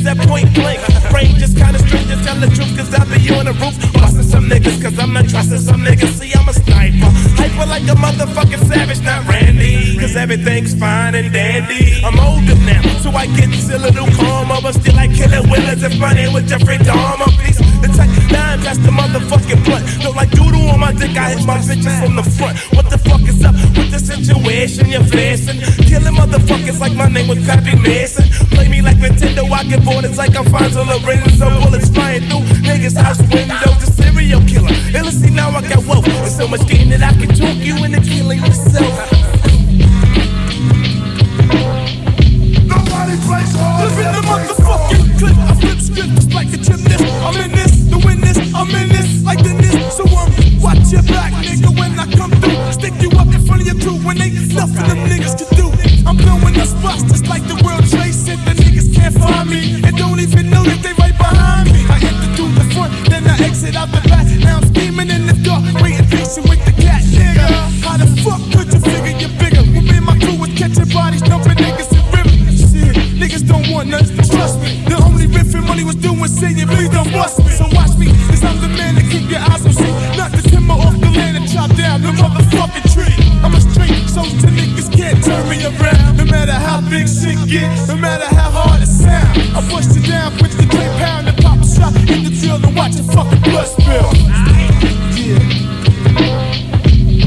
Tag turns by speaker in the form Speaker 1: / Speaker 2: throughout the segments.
Speaker 1: niggas at point blank. Frame just kinda strangers, tell the truth, cause I be on the roof. Bustin' some niggas, cause I'm not trusting some niggas. See, I'm a sniper. Hyper like a motherfucking savage, not Randy. Cause everything's fine and dandy. I'm older now, so I get a little calmer. But still, I kill it willers and running with Jeffrey Dahmer. Piece It's like nine, that's the motherfucking blood. Look like doodle on my dick, I hit my bitches from the front. What the fuck is up with the situation you're facing? Killing motherfuckers like my name was Pappy Mason. Play me like Get bored, it's like I'm Fonzo Lorenzo. Bullets flying through niggas' house windows.
Speaker 2: Me and don't even know that they right behind me. I enter through the front, then I exit out the back. Now I'm scheming in the dark, waiting patient with the cat, nigga. How the fuck could you figure you're bigger? When me my crew was catching bodies, dumping niggas in rivers. Shit, niggas don't want none, trust me. The only riffing money was doing saying, please don't bust me. So watch me, cause I'm the man that keep your eyes on see. Not the timber off the land and chop down the motherfucking tree. I'm a straight, so to niggas can't turn me around. No matter how big shit get, no matter how hard it sound. I bust it down, put the three pound and pop a shot in the drill and watch your fucking blood spill. Yeah.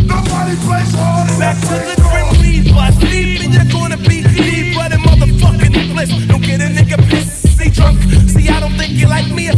Speaker 2: Nobody plays hard.
Speaker 1: Back to the grim reaper. Sleep and you're gonna be deeper than motherfucking bliss. Don't get a nigga pissed, see drunk. See, I don't think you like me.